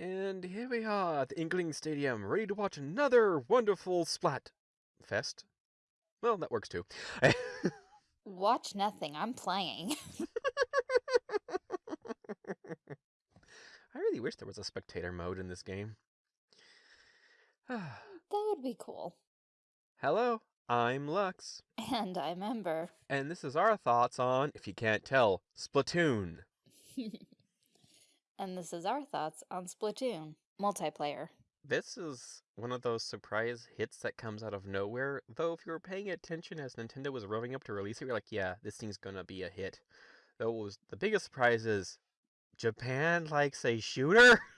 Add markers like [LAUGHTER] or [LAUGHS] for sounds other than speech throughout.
And here we are at the Inkling Stadium, ready to watch another wonderful Splat Fest. Well, that works too. Watch nothing. I'm playing. [LAUGHS] [LAUGHS] I really wish there was a spectator mode in this game. [SIGHS] that would be cool. Hello, I'm Lux. And I'm Ember. And this is our thoughts on, if you can't tell, Splatoon. [LAUGHS] and this is our thoughts on Splatoon multiplayer. This is one of those surprise hits that comes out of nowhere, though if you were paying attention as Nintendo was revving up to release it, you're like, yeah, this thing's gonna be a hit. Though it was the biggest surprise is Japan likes a shooter? [LAUGHS]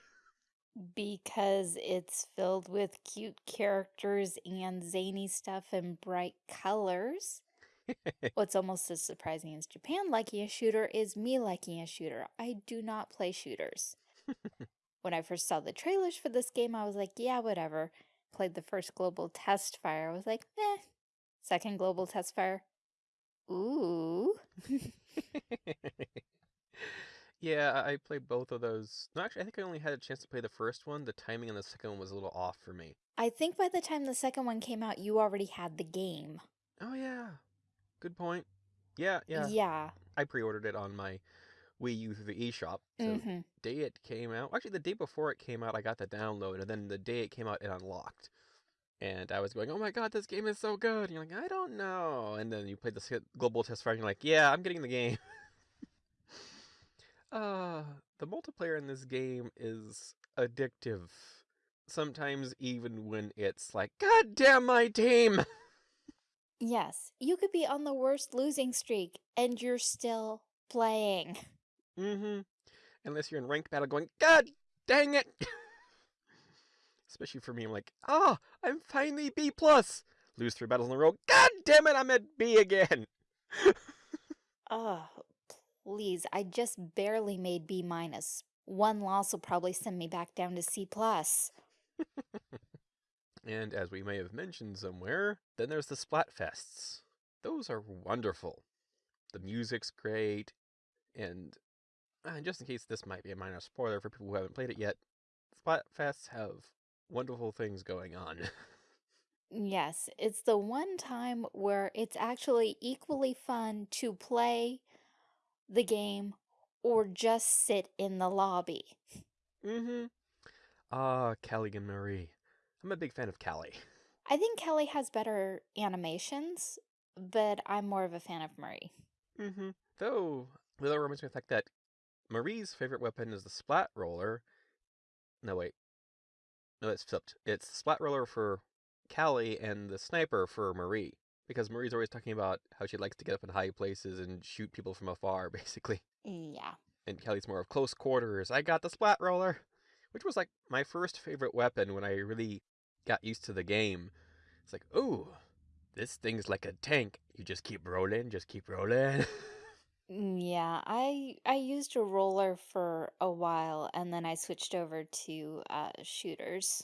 Because it's filled with cute characters and zany stuff and bright colors. [LAUGHS] What's almost as surprising as Japan liking a shooter is me liking a shooter. I do not play shooters. when I first saw the trailers for this game, I was like, yeah, whatever. Played the first global test fire. I was like, eh. Second global test fire. Ooh. [LAUGHS] [LAUGHS] yeah, I played both of those. No, actually, I think I only had a chance to play the first one. The timing on the second one was a little off for me. I think by the time the second one came out, you already had the game. Oh, yeah. Good point. Yeah, yeah. Yeah. I pre-ordered it on my Wii U through the eShop. So mm -hmm. day it came out, actually the day before it came out, I got the download, and then the day it came out, it unlocked. And I was going, oh my god, this game is so good. And you're like, I don't know. And then you played the global test and you're like, yeah, I'm getting the game. [LAUGHS] uh, the multiplayer in this game is addictive. Sometimes even when it's like, god damn my team! [LAUGHS] Yes, you could be on the worst losing streak, and you're still playing. [LAUGHS] Mm-hmm. Unless you're in ranked battle going, God dang it! [LAUGHS] Especially for me, I'm like, ah, oh, I'm finally B plus. Lose three battles in a row. God damn it, I'm at B again. [LAUGHS] oh, please. I just barely made B minus. One loss will probably send me back down to C plus. And as we may have mentioned somewhere, then there's the Splatfests. Those are wonderful. The music's great, and uh, just in case this might be a minor spoiler for people who haven't played it yet, Splatfests have wonderful things going on. [LAUGHS] yes, it's the one time where it's actually equally fun to play the game or just sit in the lobby. Mm-hmm. Ah, Callie and Marie. I'm a big fan of Callie. I think Callie has better animations, but I'm more of a fan of Marie. Mm-hmm. Though, that reminds me of the fact that Marie's favorite weapon is the splat roller. No, wait. No, it's flipped. It's the splat roller for Callie and the sniper for Marie. Because Marie's always talking about how she likes to get up in high places and shoot people from afar, [LAUGHS] basically. Yeah. And Callie's more of close quarters. I got the splat roller. Which was like my first favorite weapon when I really got used to the game. It's like, ooh, this thing's like a tank. You just keep rolling, just keep rolling. [LAUGHS] Mm, yeah, I I used a roller for a while and then I switched over to uh, shooters.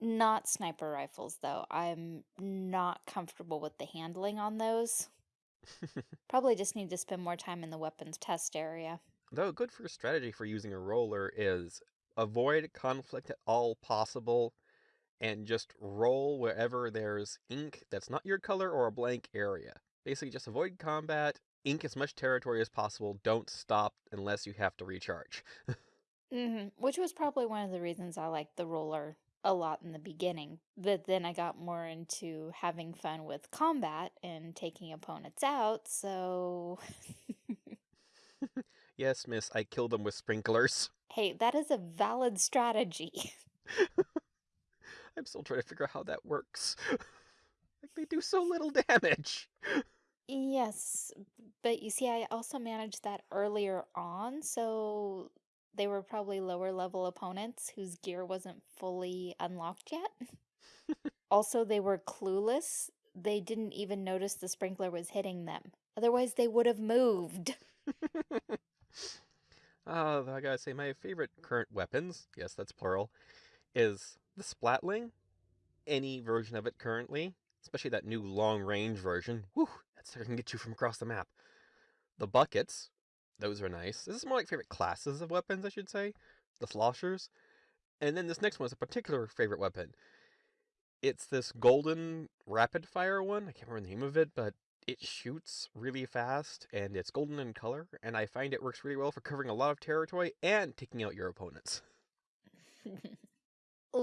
Not sniper rifles though. I'm not comfortable with the handling on those. [LAUGHS] Probably just need to spend more time in the weapons test area. Though a good first strategy for using a roller is avoid conflict at all possible and just roll wherever there's ink that's not your color or a blank area. Basically just avoid combat ink as much territory as possible. Don't stop unless you have to recharge. mm-hmm. Which was probably one of the reasons I liked the roller a lot in the beginning. But then I got more into having fun with combat and taking opponents out, so... [LAUGHS] [LAUGHS] yes, miss, I killed them with sprinklers. Hey, that is a valid strategy. [LAUGHS] I'm still trying to figure out how that works. [LAUGHS] like, they do so little damage. Yes, but you see, I also managed that earlier on, so they were probably lower level opponents whose gear wasn't fully unlocked yet. [LAUGHS] also, they were clueless. They didn't even notice the sprinkler was hitting them. Otherwise, they would have moved. Oh, [LAUGHS] I gotta say, my favorite current weapons, yes, that's plural, is the Splatling. Any version of it currently, especially that new long range version. Whew, I can get you from across the map. The buckets, those are nice. This is more like favorite classes of weapons, I should say. The sloshers. And then this next one is a particular favorite weapon. It's this golden rapid fire one. I can't remember the name of it, but it shoots really fast and it's golden in color. And I find it works really well for covering a lot of territory and taking out your opponents. [LAUGHS]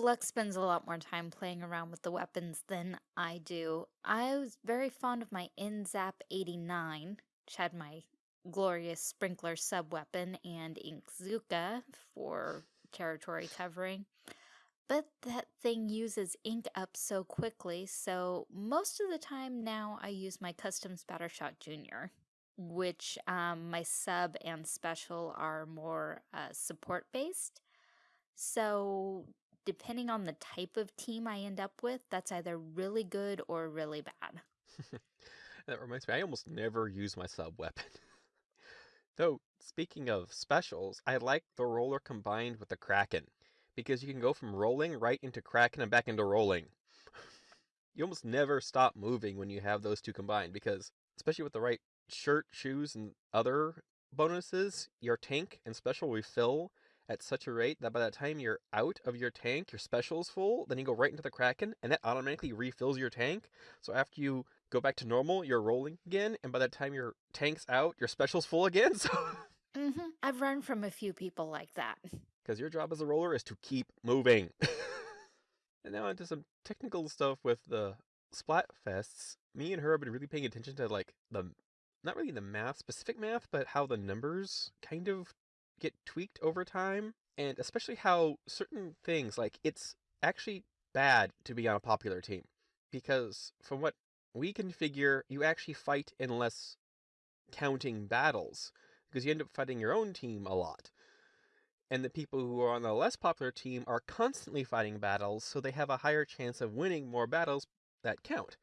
Lux spends a lot more time playing around with the weapons than I do. I was very fond of my N-ZAP 89, which had my glorious sprinkler sub weapon, and Inkzooka for territory covering. But that thing uses ink up so quickly, so most of the time now I use my custom Splattershot Junior, which um, my sub and special are more uh, support based. So depending on the type of team I end up with, that's either really good or really bad. [LAUGHS] that reminds me, I almost never use my sub weapon. [LAUGHS] Though, speaking of specials, I like the roller combined with the Kraken, because you can go from rolling right into Kraken and back into rolling. [LAUGHS] you almost never stop moving when you have those two combined, because, especially with the right shirt, shoes, and other bonuses, your tank and special refill at such a rate that by the time you're out of your tank, your special's full, then you go right into the Kraken, and that automatically refills your tank. So after you go back to normal, you're rolling again, and by the time your tank's out, your special's full again. [LAUGHS] So mm -hmm. I've run from a few people like that. Because your job as a roller is to keep moving. [LAUGHS] and now into some technical stuff with the Splatfests. Me and her have been really paying attention to like the not really the math, specific math, but how the numbers kind of get tweaked over time, and especially how certain things, like it's actually bad to be on a popular team. Because from what we can figure, you actually fight in less counting battles, because you end up fighting your own team a lot. And the people who are on the less popular team are constantly fighting battles, so they have a higher chance of winning more battles that count.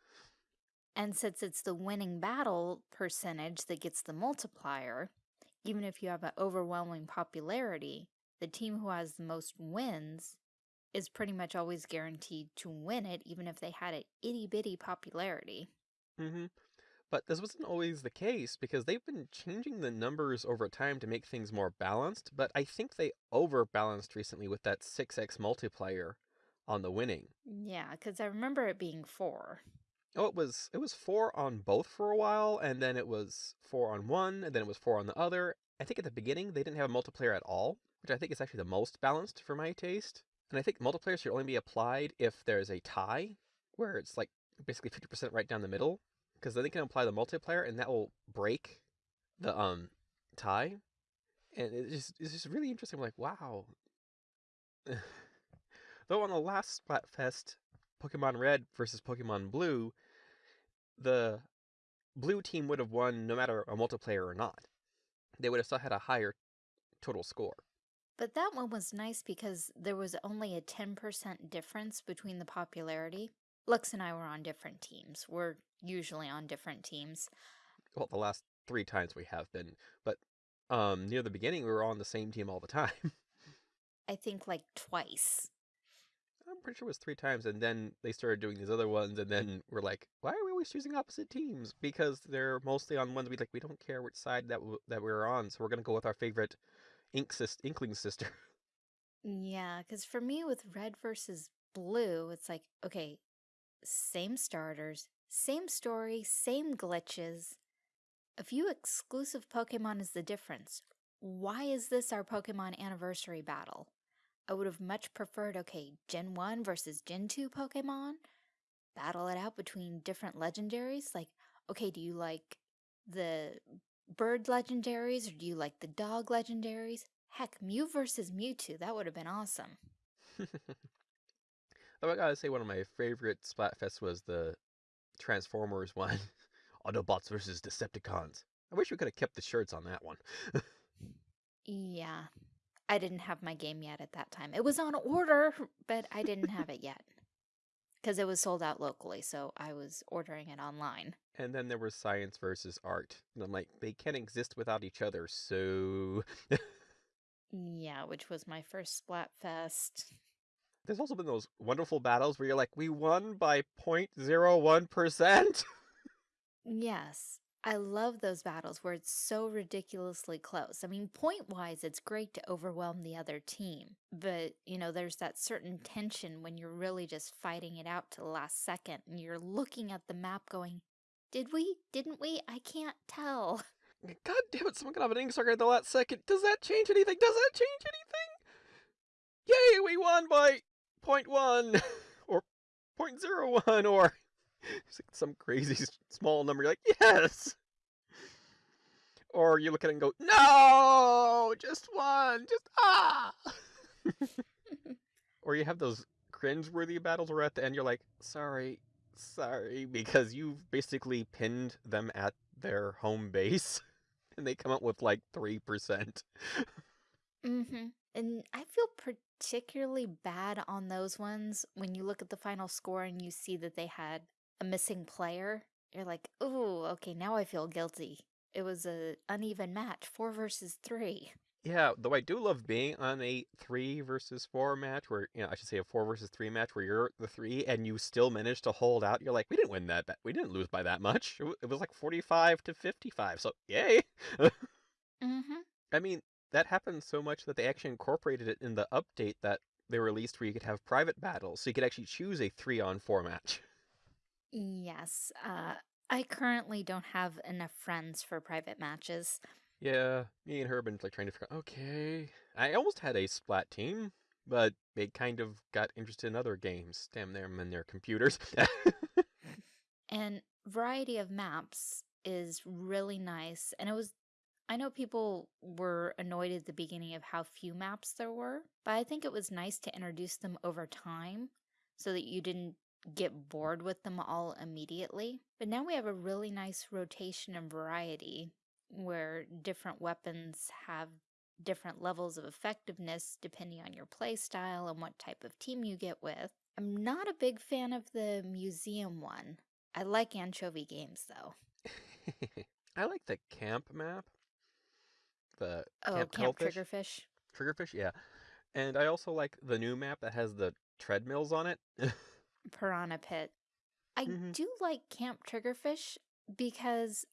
And since it's the winning battle percentage that gets the multiplier, even if you have an overwhelming popularity, the team who has the most wins is pretty much always guaranteed to win it, even if they had an itty bitty popularity. Mm-hmm. But this wasn't always the case because they've been changing the numbers over time to make things more balanced, but I think they overbalanced recently with that 6x multiplier on the winning. Yeah, because I remember it being four. Oh, it was it was four on both for a while, and then it was four on one, and then it was four on the other. I think at the beginning they didn't have a multiplier at all, which I think is actually the most balanced for my taste. And I think multiplier should only be applied if there's a tie, where it's like basically 50% right down the middle, because then they can apply the multiplier and that will break the um tie. And it's just it's just really interesting. I'm like, wow. [LAUGHS] Though on the last Splatfest, Pokemon Red versus Pokemon Blue, the blue team would have won no matter a multiplier or not. They would have still had a higher total score. But that one was nice because there was only a 10% difference between the popularity. Lux and I were on different teams. We're usually on different teams. Well, the last three times we have been, but um, near the beginning we were on the same team all the time. [LAUGHS] I think like twice. I'm pretty sure it was three times, and then they started doing these other ones, and then we're like, why are we always choosing opposite teams? Because they're mostly on ones we like. We don't care which side that that we're on, so we're gonna go with our favorite ink sis- inkling sister. [LAUGHS] Yeah, because for me with red versus blue, it's like okay, same starters, same story, same glitches. A few exclusive Pokemon is the difference. Why is this our Pokemon anniversary battle? I would have much preferred, okay, Gen 1 versus Gen 2 Pokemon, battle it out between different legendaries. Like, okay, do you like the bird legendaries or do you like the dog legendaries? Heck, Mew versus Mewtwo, that would have been awesome. [LAUGHS] oh, I gotta say, one of my favorite Splatfests was the Transformers one [LAUGHS] Autobots versus Decepticons. I wish we could have kept the shirts on that one. [LAUGHS] yeah, I didn't have my game yet at that time. It was on order, [LAUGHS] but I didn't have it yet. Because it was sold out locally, so I was ordering it online. And then there was science versus art. And I'm like, they can't exist without each other, so... [LAUGHS] yeah, which was my first Splatfest. There's also been those wonderful battles where you're like, we won by 0.01%? [LAUGHS] yes. I love those battles where it's so ridiculously close. I mean, point-wise, it's great to overwhelm the other team, but, you know, there's that certain tension when you're really just fighting it out to the last second and you're looking at the map going, did we? Didn't we? I can't tell. [LAUGHS] God damn it, someone got off an ink sucker at the last second. Does that change anything? Does that change anything? Yay, we won by point one [LAUGHS] or point zero one or some crazy small number. You're like, yes. Or you look at it and go, no, just one, just ah. or you have those cringe-worthy battles where at the end you're like, sorry, sorry, because you've basically pinned them at their home base [LAUGHS] and they come up with like 3%. mm-hmm. And I feel particularly bad on those ones when you look at the final score and you see that they had a missing player. You're like, oh, okay, now I feel guilty. It was a uneven match, four versus three. Yeah, though I do love being on a three versus four match where, you know, I should say a four versus three match where you're the three and you still manage to hold out. You're like, we didn't win that. bet. We didn't lose by that much. It was like 45 to 55. So, yay. [LAUGHS] mm-hmm. I mean, that happened so much that they actually incorporated it in the update that they released where you could have private battles. So you could actually choose a three on four match. Yes. Uh, I currently don't have enough friends for private matches. Yeah, me and her have been like trying to figure out, okay. I almost had a splat team, but they kind of got interested in other games. Damn them and their computers. [LAUGHS] and variety of maps is really nice. And it was I know people were annoyed at the beginning of how few maps there were, but I think it was nice to introduce them over time so that you didn't get bored with them all immediately. But now we have a really nice rotation and variety where different weapons have different levels of effectiveness depending on your playstyle and what type of team you get with. I'm not a big fan of the museum one. I like Ancho-V Games though. [LAUGHS] I like the camp map. The oh, camp, camp triggerfish. Triggerfish, yeah. And I also like the new map that has the treadmills on it. [LAUGHS] Piranha Pit. I mm -hmm. do like Camp Triggerfish because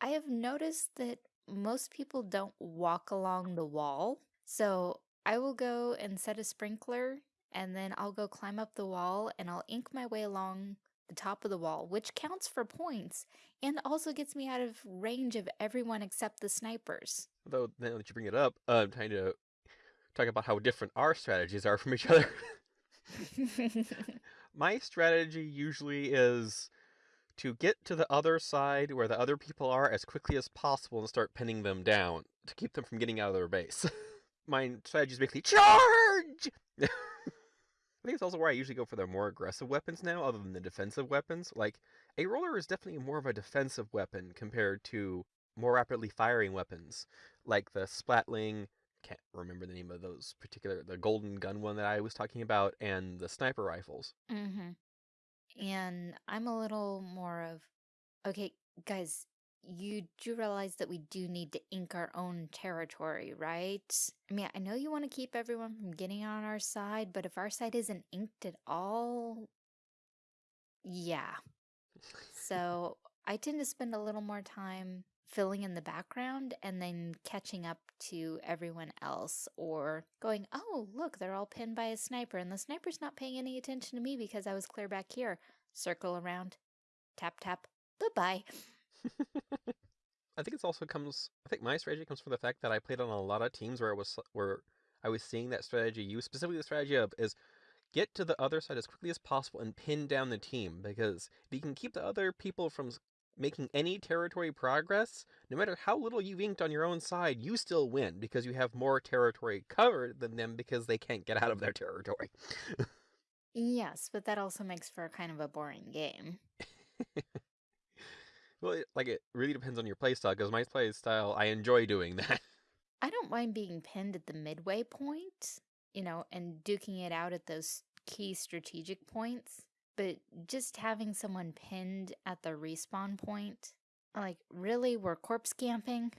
I have noticed that most people don't walk along the wall. So I will go and set a sprinkler and then I'll go climb up the wall and I'll ink my way along the top of the wall, which counts for points and also gets me out of range of everyone except the snipers. Though now that you bring it up, uh, I'm trying to talk about how different our strategies are from each other. [LAUGHS] [LAUGHS] My strategy usually is to get to the other side where the other people are as quickly as possible and start pinning them down to keep them from getting out of their base. [LAUGHS] My strategy is basically charge! [LAUGHS] I think it's also where I usually go for the more aggressive weapons now, other than the defensive weapons. Like, a roller is definitely more of a defensive weapon compared to more rapidly firing weapons, like the Splatling, can't remember the name of those particular, the golden gun one that I was talking about, and the sniper rifles. Mm-hmm. And I'm a little more of, okay, guys, you do realize that we do need to ink our own territory, right? I mean, I know you want to keep everyone from getting on our side, but if our side isn't inked at all, yeah. [LAUGHS] so I tend to spend a little more time filling in the background and then catching up to everyone else or going, oh, look, they're all pinned by a sniper and the sniper's not paying any attention to me because I was clear back here. Circle around, tap, tap, bye-bye. [LAUGHS] I think it also comes, I think my strategy comes from the fact that I played on a lot of teams where I was, where I was seeing that strategy used, specifically the strategy of is get to the other side as quickly as possible and pin down the team because if you can keep the other people from making any territory progress, no matter how little you've inked on your own side, you still win because you have more territory covered than them because they can't get out of their territory. yes, but that also makes for a kind of a boring game. [LAUGHS] well, it, like it really depends on your playstyle because my playstyle, I enjoy doing that. I don't mind being pinned at the midway point, you know, and duking it out at those key strategic points. But just having someone pinned at the respawn point, like, really? We're corpse camping?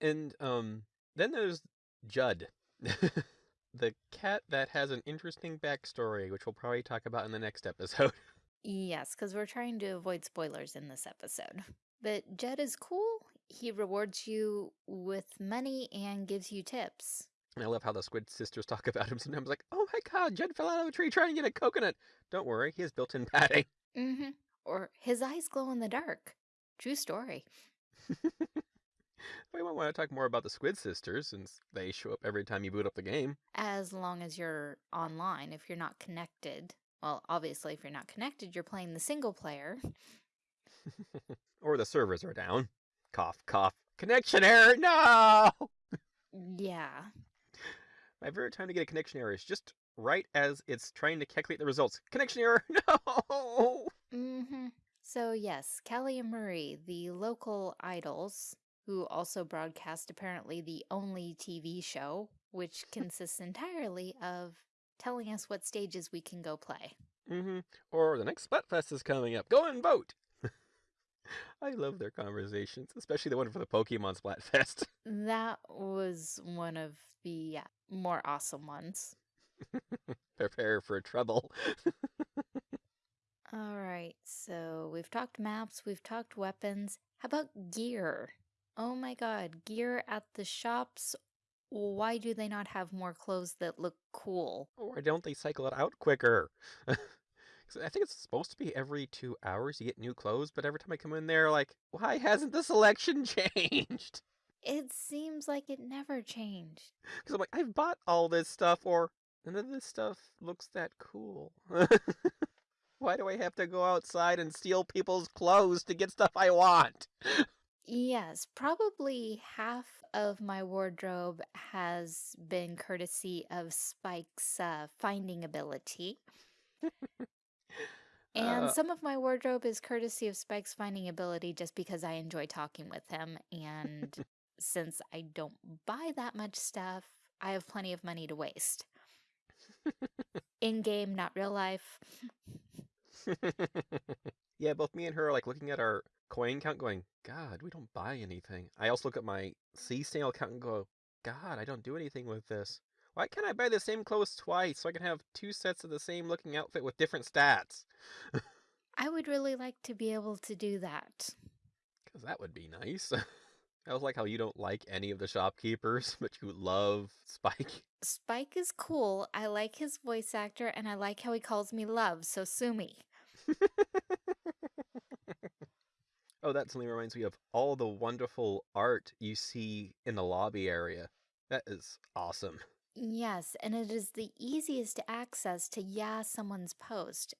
and, um, then there's Judd. [LAUGHS] the cat that has an interesting backstory, which we'll probably talk about in the next episode. [LAUGHS] Yes, because we're trying to avoid spoilers in this episode. But Judd is cool. He rewards you with money and gives you tips. And I love how the Squid sisters talk [LAUGHS] about him sometimes, like, "Oh my God, Jed fell out of a tree trying to get a coconut." Don't worry, he has built-in padding. [LAUGHS] Mm-hmm. Or his eyes glow in the dark. True story. we might want to talk more about the Squid sisters since they show up every time you boot up the game. As long as you're online, if you're not connected. Well, obviously, if you're not connected, you're playing the single player. [LAUGHS] or the servers are down. Cough, cough. Connection error, no! Yeah. My favorite time to get a connection error is just right as it's trying to calculate the results. Connection error, [LAUGHS] no! Mm-hmm. So yes, Callie and Marie, the local idols, who also broadcast apparently the only TV show, which [LAUGHS] consists entirely of telling us what stages we can go play. Mm-hmm. Or the next Splatfest is coming up. Go and vote! I love their conversations, especially the one for the Pokemon Splatfest. [LAUGHS] That was one of the more awesome ones. [LAUGHS] Prepare for trouble. [LAUGHS] All right, so we've talked maps, we've talked weapons. How about gear? Oh my god, gear at the shops. Why do they not have more clothes that look cool? Why don't they cycle it out quicker? I think it's supposed to be every two hours you get new clothes, but every time I come in there, like, why hasn't the selection [LAUGHS] changed? It seems like it never changed. Because I'm like, I've bought all this stuff, or none of this stuff looks that cool. [LAUGHS] why do I have to go outside and steal people's clothes to get stuff I want? Yes, probably half of my wardrobe has been courtesy of Spike's uh, finding ability. [LAUGHS] And Uh, some of my wardrobe is courtesy of Spike's finding ability just because I enjoy talking with him. And [LAUGHS] since I don't buy that much stuff, I have plenty of money to waste. In game, not real life. [LAUGHS] [LAUGHS] yeah, both me and her are like looking at our coin count going, God, we don't buy anything. I also look at my sea snail count and go, God, I don't do anything with this. Why can't I buy the same clothes twice so I can have two sets of the same looking outfit with different stats? I would really like to be able to do that. Because that would be nice. [LAUGHS] I was like how you don't like any of the shopkeepers, [LAUGHS] but you love Spike. Spike is cool. I like his voice actor and I like how he calls me love, so sue me. [LAUGHS] oh, that suddenly reminds me of all the wonderful art you see in the lobby area. That is awesome. Yes, and it is the easiest access to yeah someone's post.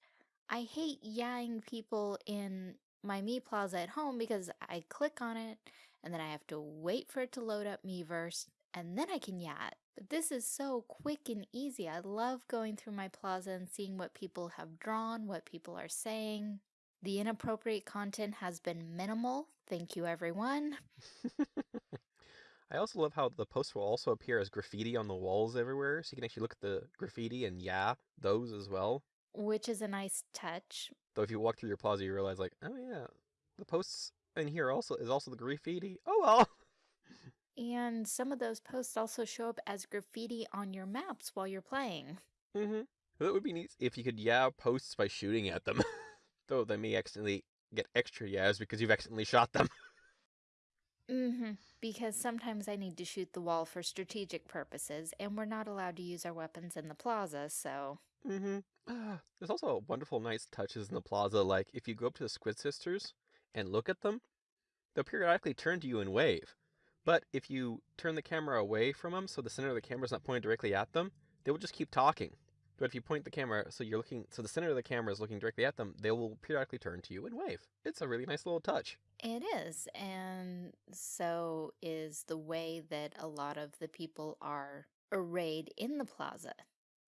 I hate yahing people in my Me Plaza at home because I click on it and then I have to wait for it to load up Miiverse and then I can yah it. But this is so quick and easy. I love going through my plaza and seeing what people have drawn, what people are saying. The inappropriate content has been minimal. Thank you, everyone. [LAUGHS] I also love how the posts will also appear as graffiti on the walls everywhere, so you can actually look at the graffiti and yeah, those as well. Which is a nice touch. Though if you walk through your plaza, you realize like, oh yeah, the posts in here also is also the graffiti. Oh well. [LAUGHS] And some of those posts also show up as graffiti on your maps while you're playing. Mm-hmm. That would be neat if you could yeah posts by shooting at them. [LAUGHS] Though they may accidentally get extra yeahs because you've accidentally shot them. [LAUGHS] Mm-hmm. Because sometimes I need to shoot the wall for strategic purposes, and we're not allowed to use our weapons in the plaza, so. Mm-hmm. Ah, there's also wonderful nice touches in the plaza, like if you go up to the Squid Sisters and look at them, they'll periodically turn to you and wave. But if you turn the camera away from them so the center of the camera is not pointed directly at them, they will just keep talking. But if you point the camera so you're looking so the center of the camera is looking directly at them, they will periodically turn to you and wave. It's a really nice little touch. It is, and so is the way that a lot of the people are arrayed in the plaza.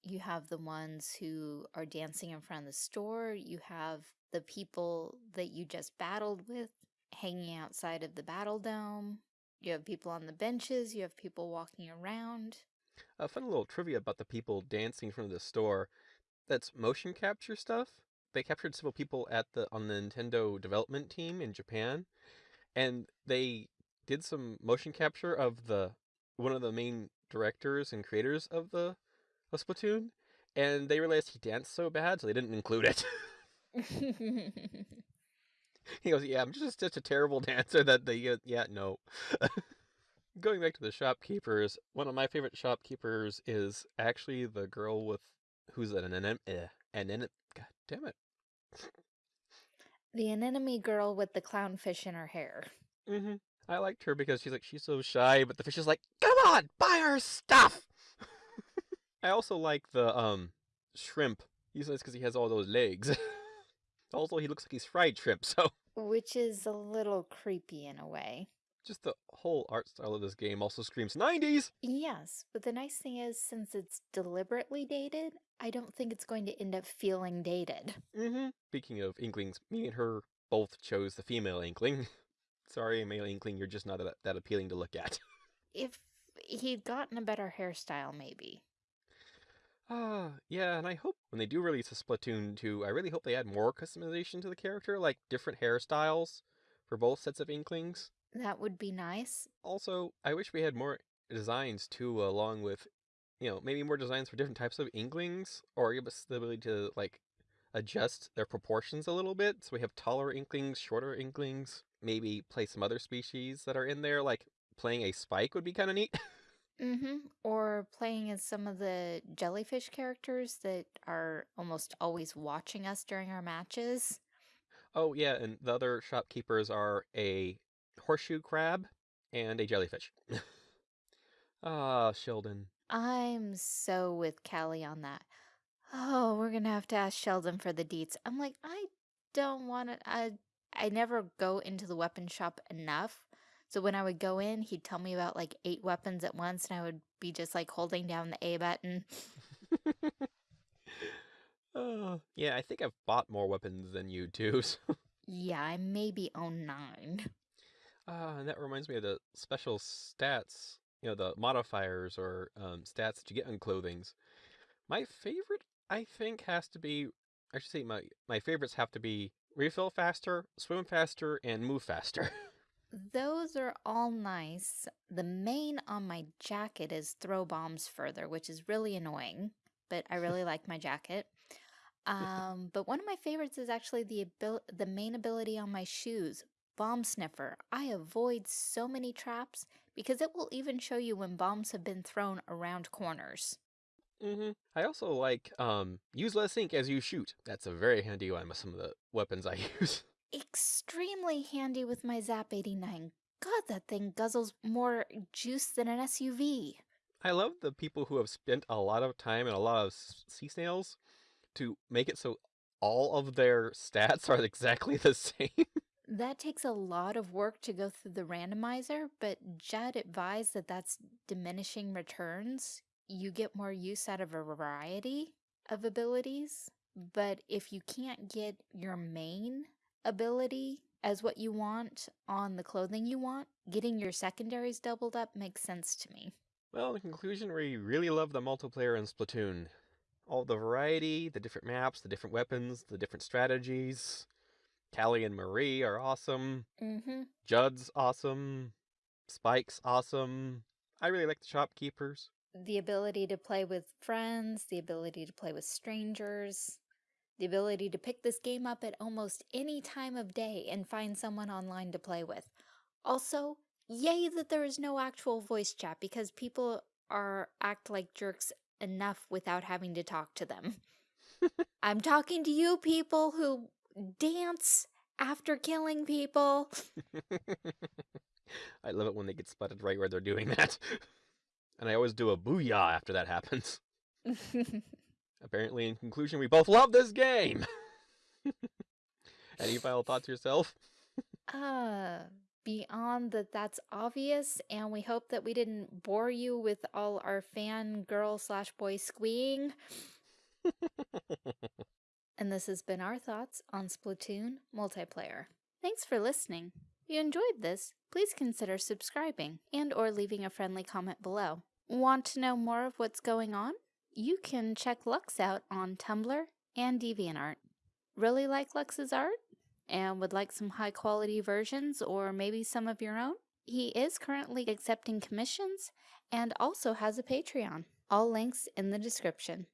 You have the ones who are dancing in front of the store, you have the people that you just battled with hanging outside of the battle dome, you have people on the benches, you have people walking around. A fun little trivia about the people dancing in front of the store. That's motion capture stuff. They captured several people at the on the Nintendo development team in Japan, and they did some motion capture of the one of the main directors and creators of the of Splatoon, and they realized he danced so bad, so they didn't include it. [LAUGHS] [LAUGHS] he goes, "Yeah, I'm just such a terrible [LAUGHS] dancer that they, uh, yeah, no." Going back to the shopkeepers, one of my favorite shopkeepers is actually the girl with who's an eh, an anem God damn it. The anemone girl with the clownfish in her hair. Mm -hmm. I liked her because she's like she's so shy, but the fish is like, "Come on, buy her stuff." [LAUGHS] I also like the um shrimp. He's nice because he has all those legs. [LAUGHS] also, he looks like he's fried shrimp, so Which is a little creepy in a way. just the whole art style of this game also screams 90s. Yes, but the nice thing is, since it's deliberately dated, I don't think it's going to end up feeling dated. hmm Speaking of inklings, me and her both chose the female inkling. [LAUGHS] Sorry, male inkling, you're just not that, that appealing to look at. [LAUGHS] If he'd gotten a better hairstyle, maybe. Ah, yeah, and I hope when they do release a Splatoon 2, I really hope they add more customization to the character, like different hairstyles for both sets of inklings. That would be nice. Also, I wish we had more designs too, along with, you know, maybe more designs for different types of inklings, or give us the ability to, like, adjust their proportions a little bit. So we have taller inklings, shorter inklings, maybe play some other species that are in there, like playing a spike would be kind of neat. Mm-hmm. Or playing as some of the jellyfish characters that are almost always watching us during our matches. oh, yeah, and the other shopkeepers are a horseshoe crab and a jellyfish. [LAUGHS] ah, Sheldon. I'm so with Callie on that. Oh, we're gonna have to ask Sheldon for the deets. I'm like, I don't want to. I I never go into the weapon shop enough. So when I would go in, he'd tell me about like eight weapons at once, and I would be just like holding down the A button. [LAUGHS] Oh, yeah, I think I've bought more weapons than you too. [LAUGHS] So. Yeah, I maybe own nine. Ah, and that reminds me of the special stats, you know, the modifiers or um, stats that you get on clothings. My favorite, I think, has to be, I should say, my, my favorites have to be refill faster, swim faster, and move faster. [LAUGHS] Those are all nice. The main on my jacket is throw bombs further, which is really annoying, but I really like my jacket. Um, but one of my favorites is actually the abil- the main ability on my shoes, bomb sniffer. I avoid so many traps because it will even show you when bombs have been thrown around corners. Mm -hmm. I also like um, use less ink as you shoot. That's a very handy one with some of the weapons I [LAUGHS] use. Extremely handy with my Zap 89. God, that thing guzzles more juice than an SUV. I love the people who have spent a lot of time and a lot of sea snails to make it so all of their [LAUGHS] stats are exactly the [LAUGHS] same. That takes a lot of work to go through the randomizer, but Judd advised that that's diminishing returns. You get more use out of a variety of abilities, but if you can't get your main ability as what you want on the clothing you want, getting your secondaries doubled up makes sense to me. Well, in conclusion, we really love the multiplayer in Splatoon. All the variety, the different maps, the different weapons, the different strategies. Callie and Marie are awesome. Mm-hmm. Judd's awesome. Spike's awesome. I really like the shopkeepers. The ability to play with friends, the ability to play with strangers, the ability to pick this game up at almost any time of day and find someone online to play with. Also, yay that there is no actual voice chat because people are act like jerks enough without having to talk to them. [LAUGHS] I'm talking to you people who dance after killing people. [LAUGHS] I love it when they get spotted right where they're doing that. [LAUGHS] And I always do a booyah after that happens. [LAUGHS] Apparently, in conclusion, we both love this game! Any final thoughts yourself? Uh, beyond that, that's obvious, and we hope that we didn't bore you with all our fan girl slash boy squeeing. And this has been our thoughts on Splatoon multiplayer. Thanks for listening. If you enjoyed this, please consider subscribing and or leaving a friendly comment below. Want to know more of what's going on? You can check Lux out on Tumblr and DeviantArt. Really like Lux's art? And would like some high quality versions or maybe some of your own? He is currently accepting commissions and also has a Patreon. All links in the description.